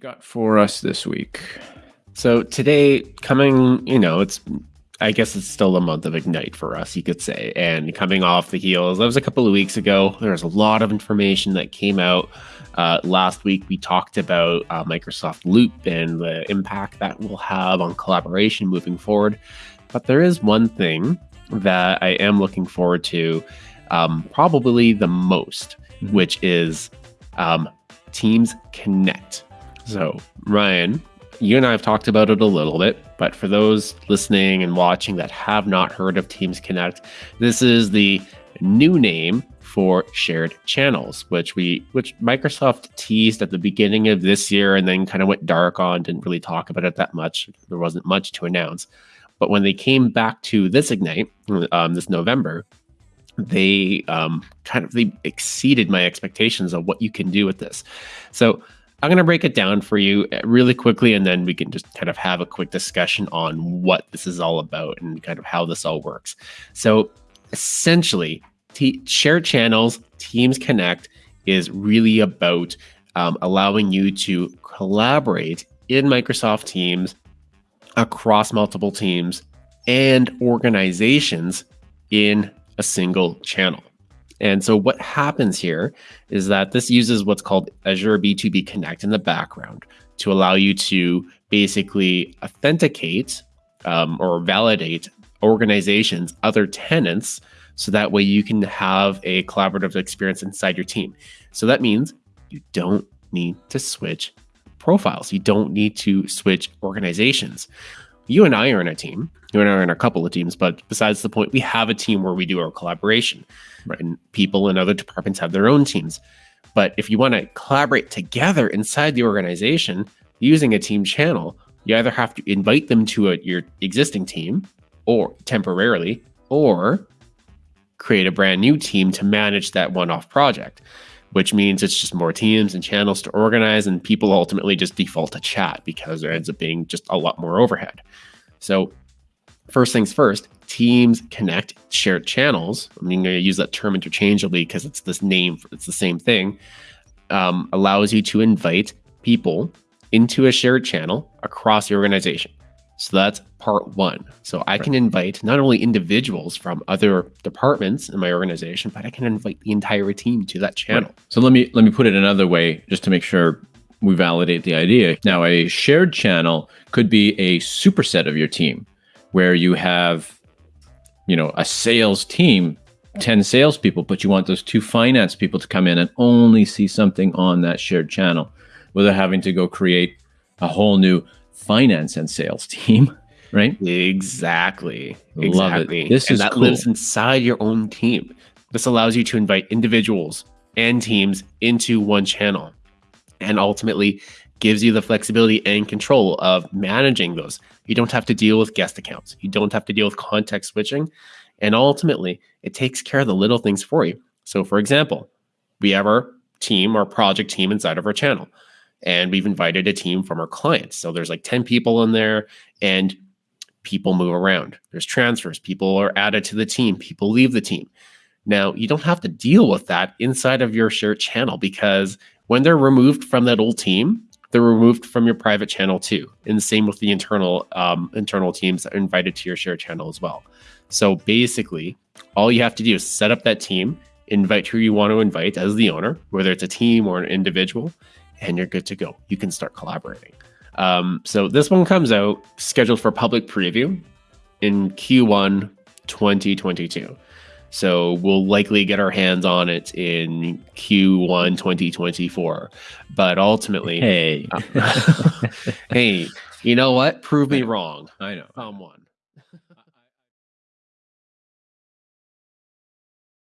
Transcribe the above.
got for us this week? So today, coming, you know, it's I guess it's still a month of Ignite for us, you could say. And coming off the heels, that was a couple of weeks ago. There was a lot of information that came out. Uh, last week, we talked about uh, Microsoft Loop and the impact that will have on collaboration moving forward. But there is one thing that I am looking forward to um, probably the most, mm-hmm. which is um, Teams Connect. So, Ryan, you and I have talked about it a little bit, but for those listening and watching that have not heard of Teams Connect, this is the new name for shared channels, which we which Microsoft teased at the beginning of this year and then kind of went dark on, didn't really talk about it that much. There wasn't much to announce. But when they came back to this Ignite um, this November, they um, kind of they exceeded my expectations of what you can do with this. So I'm going to break it down for you uh, really quickly, and then we can just kind of have a quick discussion on what this is all about and kind of how this all works. So, essentially, t- shared channels, Teams Connect is really about um, allowing you to collaborate in Microsoft Teams across multiple teams and organizations in a single channel. And so what happens here is that this uses what's called Azure B2B Connect in the background to allow you to basically authenticate um, or validate organizations, other tenants, so that way you can have a collaborative experience inside your team. So that means you don't need to switch profiles. You don't need to switch organizations you and I are in a team. You and I are in a couple of teams, but besides the point, we have a team where we do our collaboration. Right. And people in other departments have their own teams. But if you want to collaborate together inside the organization using a team channel, you either have to invite them to a, your existing team or temporarily, or create a brand new team to manage that one off project, which means it's just more teams and channels to organize, and people ultimately just default to chat because there ends up being just a lot more overhead. So, first things first, Teams connect shared channels. I mean, I'm going to use that term interchangeably because it's this name, it's the same thing. Um, allows you to invite people into a shared channel across your organization. So that's part one. So I can invite not only individuals from other departments in my organization, but I can invite the entire team to that channel. Right. So let me let me put it another way, just to make sure we validate the idea. Now, a shared channel could be a superset of your team where you have, you know, a sales team, 10 salespeople, but you want those two finance people to come in and only see something on that shared channel without having to go create a whole new finance and sales team. Right? Exactly. Love exactly. it. This and is that cool. lives inside your own team. This allows you to invite individuals and teams into one channel and ultimately gives you the flexibility and control of managing those. You don't have to deal with guest accounts. You don't have to deal with context switching. And ultimately, it takes care of the little things for you. So, for example, we have our team, our project team inside of our channel, and we've invited a team from our clients. So, there's like 10 people in there, and people move around. There's transfers, people are added to the team, people leave the team. Now, you don't have to deal with that inside of your shared channel because when they're removed from that old team, they're removed from your private channel too. And the same with the internal um, internal teams that are invited to your share channel as well. So basically, all you have to do is set up that team, invite who you want to invite as the owner, whether it's a team or an individual, and you're good to go. You can start collaborating. Um, so this one comes out scheduled for public preview in Q1 2022. So we'll likely get our hands on it in Q1 2024. But ultimately, hey, uh, hey, you know what? Prove me wrong. I know. I'm one.